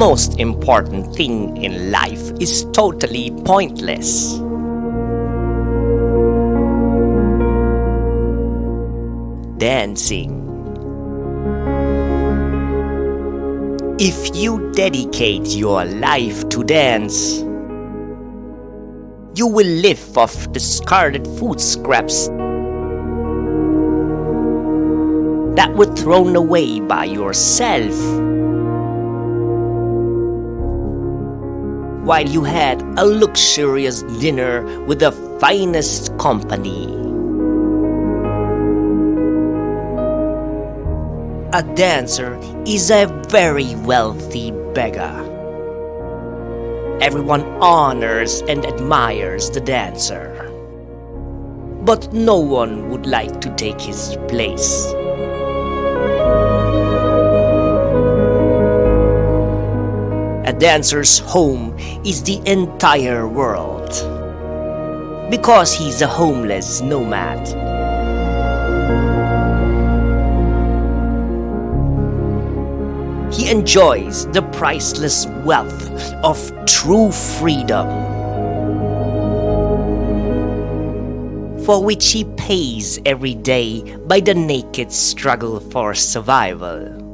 most important thing in life is totally pointless. Dancing. If you dedicate your life to dance, you will live off discarded food scraps that were thrown away by yourself while you had a luxurious dinner with the finest company. A dancer is a very wealthy beggar. Everyone honors and admires the dancer. But no one would like to take his place. A dancer's home is the entire world. Because he's a homeless nomad. He enjoys the priceless wealth of true freedom. For which he pays every day by the naked struggle for survival.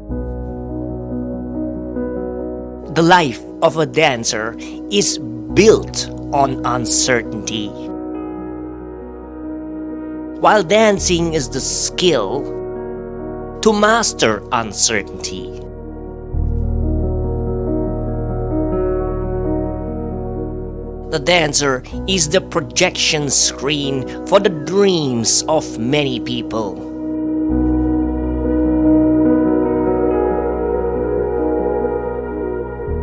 The life of a dancer is built on uncertainty. While dancing is the skill to master uncertainty. The dancer is the projection screen for the dreams of many people.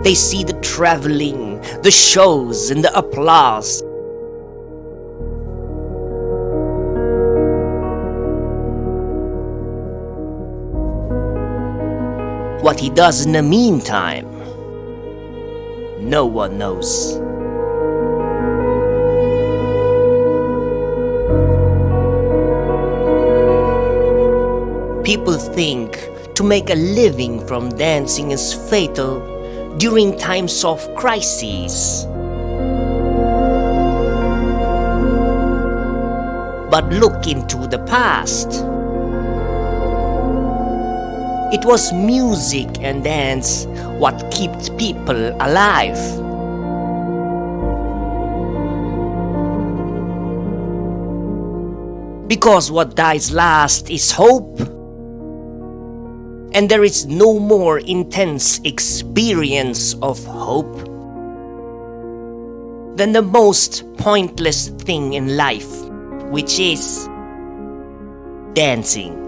They see the traveling, the shows, and the applause. What he does in the meantime, no one knows. People think to make a living from dancing is fatal during times of crises. But look into the past. It was music and dance what kept people alive. Because what dies last is hope and there is no more intense experience of hope than the most pointless thing in life, which is dancing.